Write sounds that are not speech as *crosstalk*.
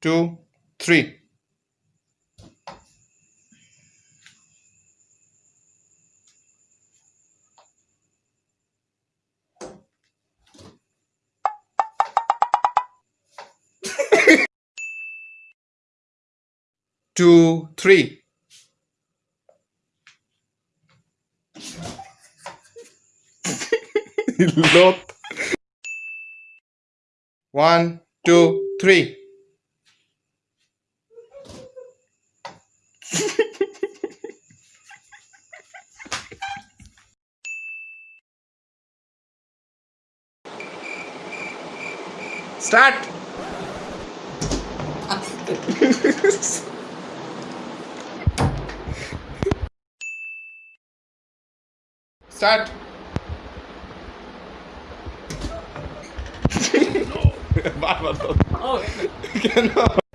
two, three *laughs* two, three. *laughs* Lot. One, two, three. Start! Start! no. *laughs* কেন *laughs*